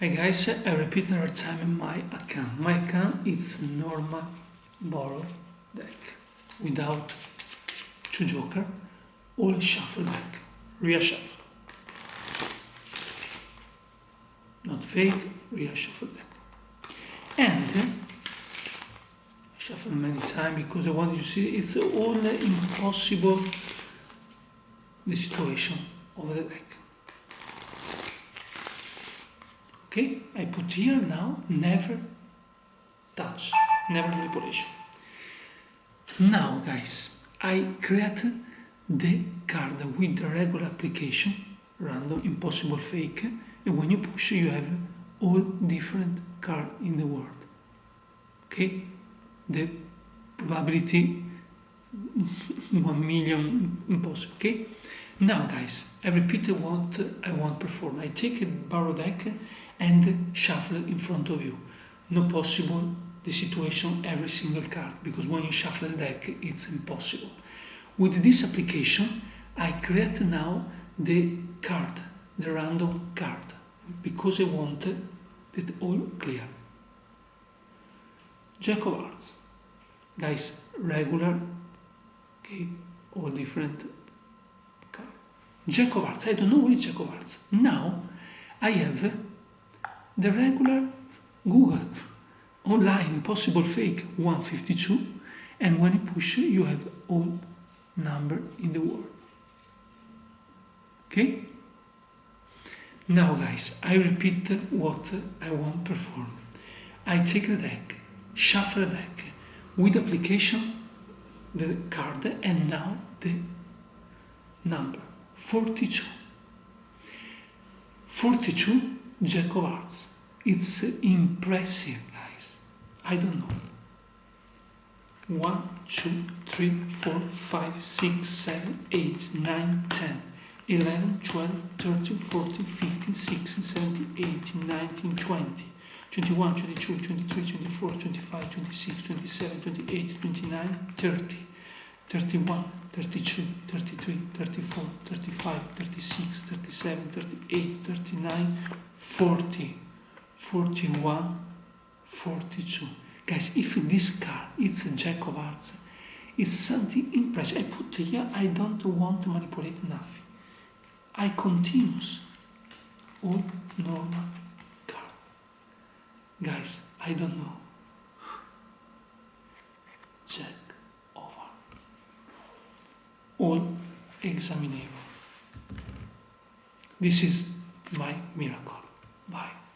Hi guys, I repeat another time my account. My account is normal borrow deck without two joker, all shuffle deck, real shuffle. Not fake, real shuffle deck. And uh, shuffle many times because I want you to see it's all impossible the situation of the deck. Okay, I put here now never touch, never manipulation. Now guys, I create the card with the regular application, random, impossible fake, and when you push you have all different card in the world. Okay, the probability 1 million impossible. Okay, now guys, I repeat what I want perform. I take a borrow deck and shuffle in front of you. No possible the situation every single card because when you shuffle the deck it's impossible. With this application I create now the card, the random card because I want it all clear. Jack of Hearts. Guys, regular, okay, all different card. Jack of Hearts, I don't know which Jack of Hearts. Now I have the regular Google online possible fake 152 and when you push you have all number in the world. Okay? Now guys I repeat what I want to perform. I take the deck shuffle the deck with application the card and now the number 42 42 Jack of. It's impressive, guys. I don't know. 1, 2, 3, 4, 5, 6, 7, 8, 9, 10, 11, 12, 13, 14, 15, 16, 17, 18, 19, 20, 21, 22, 23, 24, 25, 26, 27, 28, 29, 30, 31, 32, 33, 34, 35, 36, 37, 38, 39, 40, 41, 42. Guys, if this car it's a jack of hearts, it's something impressive. I put here, I don't want to manipulate nothing. I continues all normal car. Guys, I don't know. Jack of hearts. All examinable. This is my miracle. Bye.